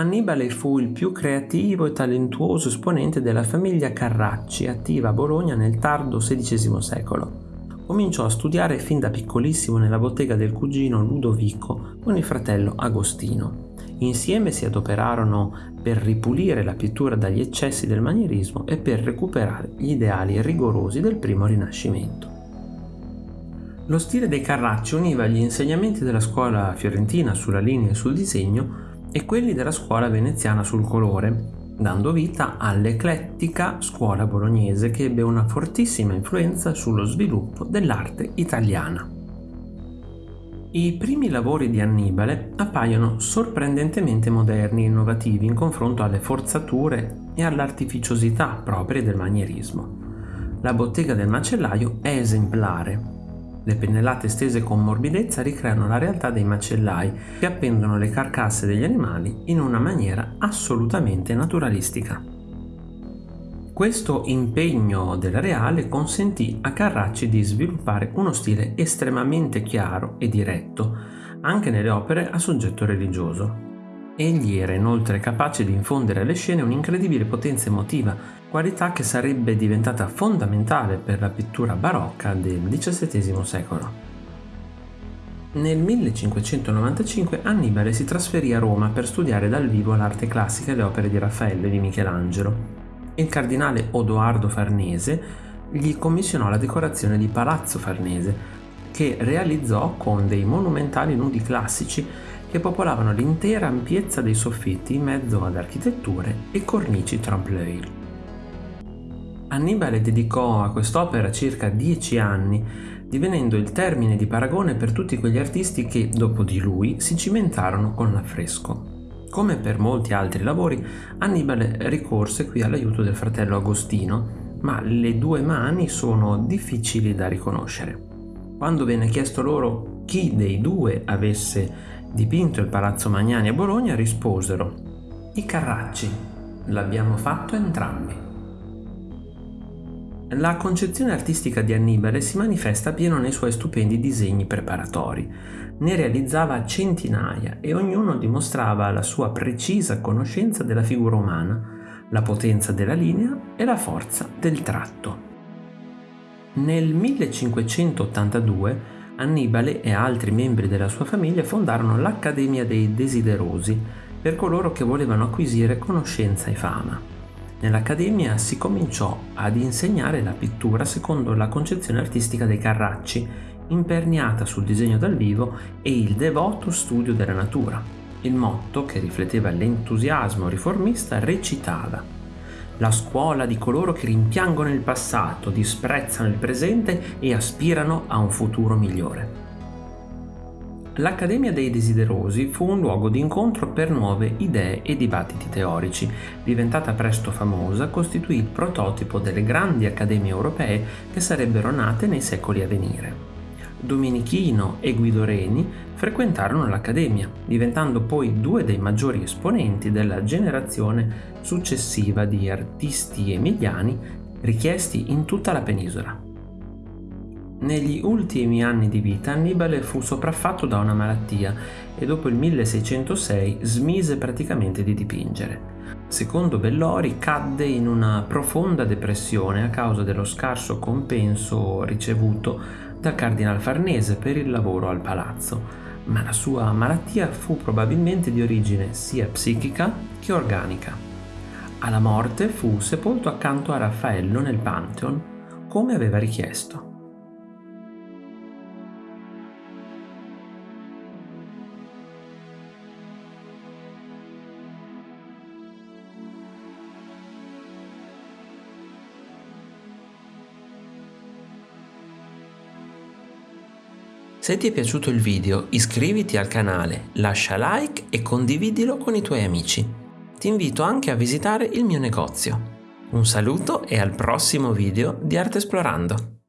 Annibale fu il più creativo e talentuoso esponente della famiglia Carracci, attiva a Bologna nel tardo XVI secolo. Cominciò a studiare fin da piccolissimo nella bottega del cugino Ludovico con il fratello Agostino. Insieme si adoperarono per ripulire la pittura dagli eccessi del manierismo e per recuperare gli ideali rigorosi del primo Rinascimento. Lo stile dei Carracci univa gli insegnamenti della scuola fiorentina sulla linea e sul disegno e quelli della scuola veneziana sul colore, dando vita all'eclettica scuola bolognese che ebbe una fortissima influenza sullo sviluppo dell'arte italiana. I primi lavori di Annibale appaiono sorprendentemente moderni e innovativi in confronto alle forzature e all'artificiosità proprie del manierismo. La bottega del macellaio è esemplare, le pennellate stese con morbidezza ricreano la realtà dei macellai che appendono le carcasse degli animali in una maniera assolutamente naturalistica. Questo impegno del Reale consentì a Carracci di sviluppare uno stile estremamente chiaro e diretto, anche nelle opere a soggetto religioso. Egli era inoltre capace di infondere alle scene un'incredibile potenza emotiva, qualità che sarebbe diventata fondamentale per la pittura barocca del XVII secolo. Nel 1595 Annibale si trasferì a Roma per studiare dal vivo l'arte classica e le opere di Raffaello e di Michelangelo. Il cardinale Odoardo Farnese gli commissionò la decorazione di Palazzo Farnese, che realizzò con dei monumentali nudi classici che popolavano l'intera ampiezza dei soffitti in mezzo ad architetture e cornici trompe-l'œil. Annibale dedicò a quest'opera circa dieci anni, divenendo il termine di paragone per tutti quegli artisti che, dopo di lui, si cimentarono con l'affresco. Come per molti altri lavori, Annibale ricorse qui all'aiuto del fratello Agostino, ma le due mani sono difficili da riconoscere. Quando venne chiesto loro chi dei due avesse dipinto il Palazzo Magnani a Bologna, risposero I Carracci, l'abbiamo fatto entrambi. La concezione artistica di Annibale si manifesta pieno nei suoi stupendi disegni preparatori. Ne realizzava centinaia e ognuno dimostrava la sua precisa conoscenza della figura umana, la potenza della linea e la forza del tratto. Nel 1582 Annibale e altri membri della sua famiglia fondarono l'Accademia dei Desiderosi per coloro che volevano acquisire conoscenza e fama. Nell'Accademia si cominciò ad insegnare la pittura secondo la concezione artistica dei Carracci, imperniata sul disegno dal vivo e il devoto studio della natura. Il motto, che rifletteva l'entusiasmo riformista, recitava la scuola di coloro che rimpiangono il passato, disprezzano il presente e aspirano a un futuro migliore. L'Accademia dei Desiderosi fu un luogo di incontro per nuove idee e dibattiti teorici. Diventata presto famosa, costituì il prototipo delle grandi accademie europee che sarebbero nate nei secoli a venire. Domenichino e Guido Reni frequentarono l'Accademia, diventando poi due dei maggiori esponenti della generazione successiva di artisti emiliani richiesti in tutta la penisola. Negli ultimi anni di vita Annibale fu sopraffatto da una malattia e dopo il 1606 smise praticamente di dipingere. Secondo Bellori cadde in una profonda depressione a causa dello scarso compenso ricevuto dal cardinal Farnese per il lavoro al palazzo, ma la sua malattia fu probabilmente di origine sia psichica che organica. Alla morte fu sepolto accanto a Raffaello nel Pantheon, come aveva richiesto. Se ti è piaciuto il video iscriviti al canale, lascia like e condividilo con i tuoi amici. Ti invito anche a visitare il mio negozio. Un saluto e al prossimo video di Arte Esplorando.